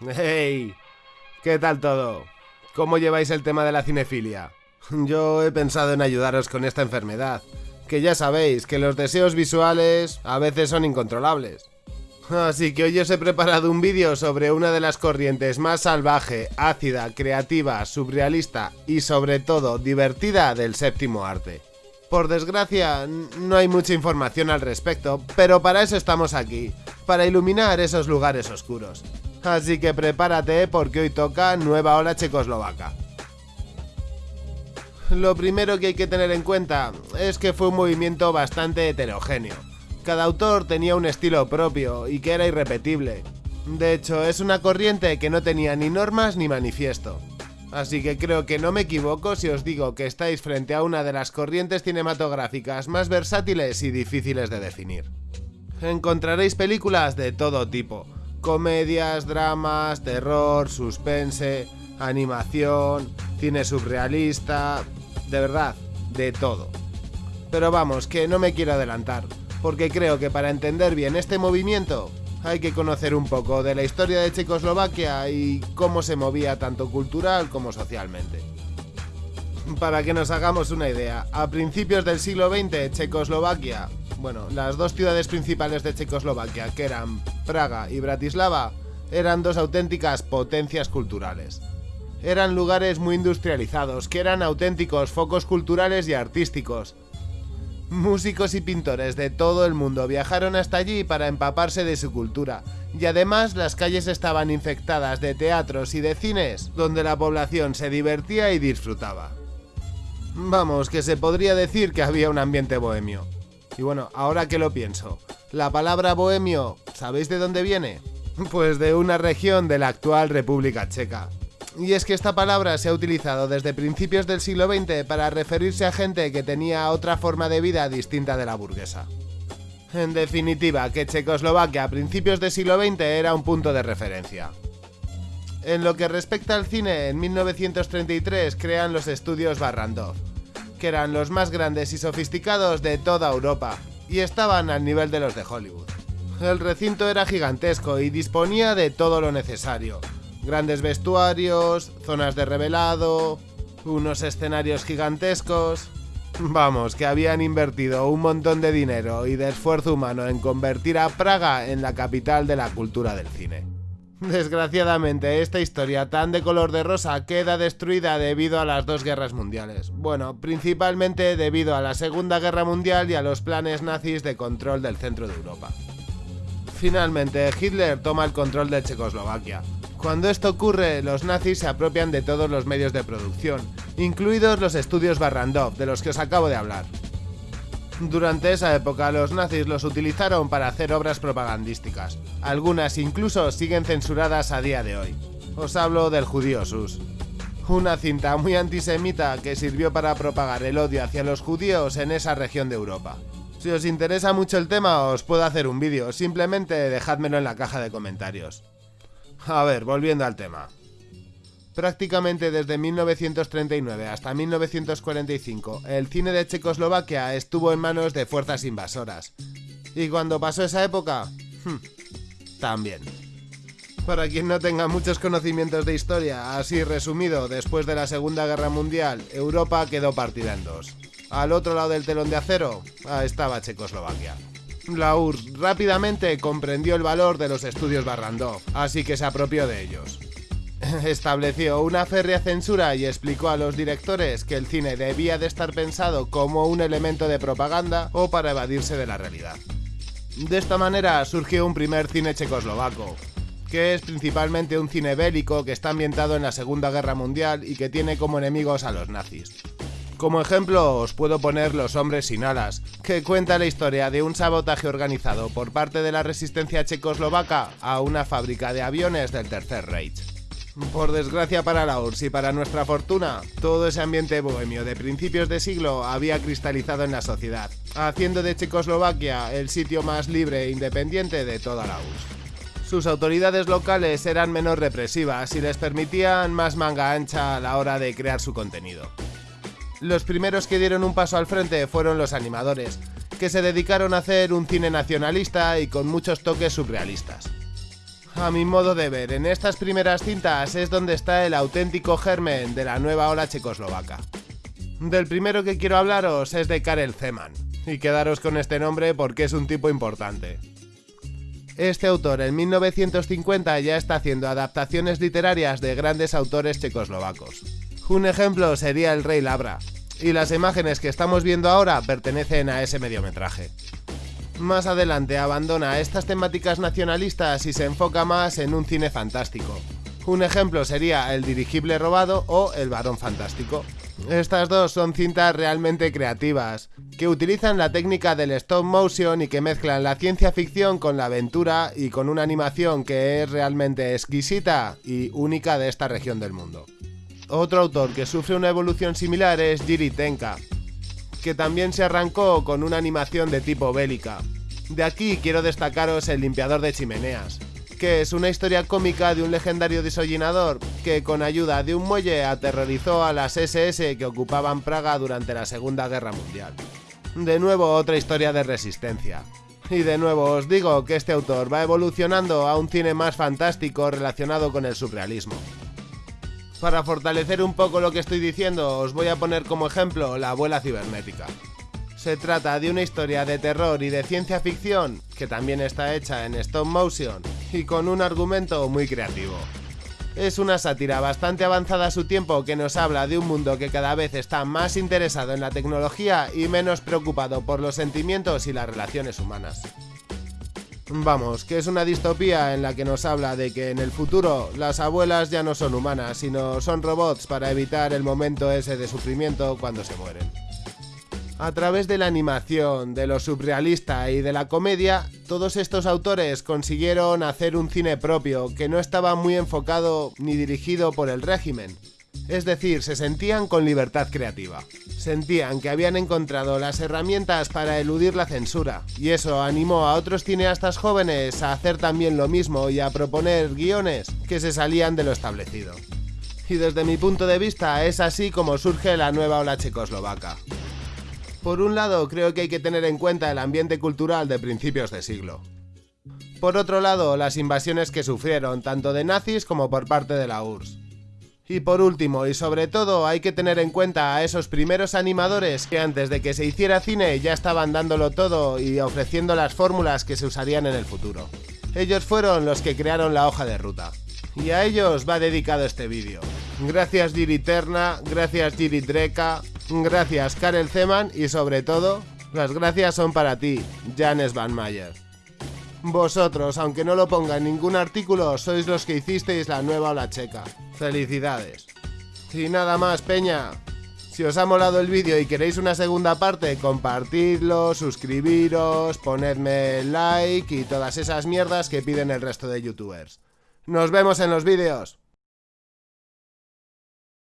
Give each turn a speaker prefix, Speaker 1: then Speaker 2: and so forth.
Speaker 1: ¡Hey! ¿Qué tal todo? ¿Cómo lleváis el tema de la cinefilia? Yo he pensado en ayudaros con esta enfermedad, que ya sabéis que los deseos visuales a veces son incontrolables. Así que hoy os he preparado un vídeo sobre una de las corrientes más salvaje, ácida, creativa, surrealista y sobre todo divertida del séptimo arte. Por desgracia, no hay mucha información al respecto, pero para eso estamos aquí, para iluminar esos lugares oscuros. Así que prepárate porque hoy toca nueva ola checoslovaca. Lo primero que hay que tener en cuenta es que fue un movimiento bastante heterogéneo. Cada autor tenía un estilo propio y que era irrepetible. De hecho, es una corriente que no tenía ni normas ni manifiesto. Así que creo que no me equivoco si os digo que estáis frente a una de las corrientes cinematográficas más versátiles y difíciles de definir. Encontraréis películas de todo tipo, comedias, dramas, terror, suspense, animación, cine surrealista, de verdad, de todo. Pero vamos, que no me quiero adelantar, porque creo que para entender bien este movimiento hay que conocer un poco de la historia de Checoslovaquia y cómo se movía tanto cultural como socialmente. Para que nos hagamos una idea, a principios del siglo XX Checoslovaquia, bueno, las dos ciudades principales de Checoslovaquia, que eran Praga y Bratislava, eran dos auténticas potencias culturales. Eran lugares muy industrializados, que eran auténticos focos culturales y artísticos, Músicos y pintores de todo el mundo viajaron hasta allí para empaparse de su cultura, y además las calles estaban infectadas de teatros y de cines donde la población se divertía y disfrutaba. Vamos, que se podría decir que había un ambiente bohemio. Y bueno, ahora que lo pienso, la palabra bohemio, ¿sabéis de dónde viene? Pues de una región de la actual República Checa, y es que esta palabra se ha utilizado desde principios del siglo XX para referirse a gente que tenía otra forma de vida distinta de la burguesa. En definitiva, que Checoslovaquia a principios del siglo XX era un punto de referencia. En lo que respecta al cine, en 1933 crean los estudios Barrandov, que eran los más grandes y sofisticados de toda Europa, y estaban al nivel de los de Hollywood. El recinto era gigantesco y disponía de todo lo necesario, Grandes vestuarios, zonas de revelado, unos escenarios gigantescos... Vamos, que habían invertido un montón de dinero y de esfuerzo humano en convertir a Praga en la capital de la cultura del cine. Desgraciadamente, esta historia tan de color de rosa queda destruida debido a las dos guerras mundiales. Bueno, principalmente debido a la Segunda Guerra Mundial y a los planes nazis de control del centro de Europa. Finalmente, Hitler toma el control de Checoslovaquia, cuando esto ocurre, los nazis se apropian de todos los medios de producción, incluidos los estudios Barrandov, de los que os acabo de hablar. Durante esa época los nazis los utilizaron para hacer obras propagandísticas. Algunas incluso siguen censuradas a día de hoy. Os hablo del judío Sus. Una cinta muy antisemita que sirvió para propagar el odio hacia los judíos en esa región de Europa. Si os interesa mucho el tema os puedo hacer un vídeo, simplemente dejádmelo en la caja de comentarios. A ver, volviendo al tema. Prácticamente desde 1939 hasta 1945, el cine de Checoslovaquia estuvo en manos de fuerzas invasoras. ¿Y cuando pasó esa época? Hmm, también. Para quien no tenga muchos conocimientos de historia, así resumido, después de la Segunda Guerra Mundial, Europa quedó partida en dos. Al otro lado del telón de acero, estaba Checoslovaquia. La URSS rápidamente comprendió el valor de los estudios Barrandov, así que se apropió de ellos. Estableció una férrea censura y explicó a los directores que el cine debía de estar pensado como un elemento de propaganda o para evadirse de la realidad. De esta manera surgió un primer cine checoslovaco, que es principalmente un cine bélico que está ambientado en la Segunda Guerra Mundial y que tiene como enemigos a los nazis. Como ejemplo os puedo poner Los hombres sin alas, que cuenta la historia de un sabotaje organizado por parte de la resistencia checoslovaca a una fábrica de aviones del Tercer Reich. Por desgracia para la URSS y para nuestra fortuna, todo ese ambiente bohemio de principios de siglo había cristalizado en la sociedad, haciendo de Checoslovaquia el sitio más libre e independiente de toda la URSS. Sus autoridades locales eran menos represivas y les permitían más manga ancha a la hora de crear su contenido. Los primeros que dieron un paso al frente fueron los animadores, que se dedicaron a hacer un cine nacionalista y con muchos toques surrealistas. A mi modo de ver, en estas primeras cintas es donde está el auténtico germen de la nueva ola checoslovaca. Del primero que quiero hablaros es de Karel Zeman, y quedaros con este nombre porque es un tipo importante. Este autor en 1950 ya está haciendo adaptaciones literarias de grandes autores checoslovacos. Un ejemplo sería El Rey Labra, y las imágenes que estamos viendo ahora pertenecen a ese mediometraje. Más adelante abandona estas temáticas nacionalistas y se enfoca más en un cine fantástico. Un ejemplo sería El dirigible robado o El varón fantástico. Estas dos son cintas realmente creativas, que utilizan la técnica del stop motion y que mezclan la ciencia ficción con la aventura y con una animación que es realmente exquisita y única de esta región del mundo. Otro autor que sufre una evolución similar es Jiri Tenka, que también se arrancó con una animación de tipo bélica. De aquí quiero destacaros El limpiador de chimeneas, que es una historia cómica de un legendario desollinador que con ayuda de un muelle aterrorizó a las SS que ocupaban Praga durante la Segunda Guerra Mundial. De nuevo otra historia de resistencia. Y de nuevo os digo que este autor va evolucionando a un cine más fantástico relacionado con el surrealismo. Para fortalecer un poco lo que estoy diciendo, os voy a poner como ejemplo La abuela cibernética. Se trata de una historia de terror y de ciencia ficción, que también está hecha en stop motion, y con un argumento muy creativo. Es una sátira bastante avanzada a su tiempo que nos habla de un mundo que cada vez está más interesado en la tecnología y menos preocupado por los sentimientos y las relaciones humanas. Vamos, que es una distopía en la que nos habla de que en el futuro las abuelas ya no son humanas, sino son robots para evitar el momento ese de sufrimiento cuando se mueren. A través de la animación, de lo surrealista y de la comedia, todos estos autores consiguieron hacer un cine propio que no estaba muy enfocado ni dirigido por el régimen, es decir, se sentían con libertad creativa. Sentían que habían encontrado las herramientas para eludir la censura, y eso animó a otros cineastas jóvenes a hacer también lo mismo y a proponer guiones que se salían de lo establecido. Y desde mi punto de vista es así como surge la nueva ola checoslovaca. Por un lado, creo que hay que tener en cuenta el ambiente cultural de principios de siglo. Por otro lado, las invasiones que sufrieron tanto de nazis como por parte de la URSS. Y por último, y sobre todo, hay que tener en cuenta a esos primeros animadores que antes de que se hiciera cine ya estaban dándolo todo y ofreciendo las fórmulas que se usarían en el futuro. Ellos fueron los que crearon la hoja de ruta. Y a ellos va dedicado este vídeo. Gracias Giri Terna, gracias Giri Dreka, gracias Karel Zeman y sobre todo, las gracias son para ti, Janes Van Mayer. Vosotros, aunque no lo ponga en ningún artículo, sois los que hicisteis la nueva ola checa. Felicidades. Y nada más, peña. Si os ha molado el vídeo y queréis una segunda parte, compartidlo, suscribiros, ponedme like y todas esas mierdas que piden el resto de youtubers. Nos vemos en los vídeos.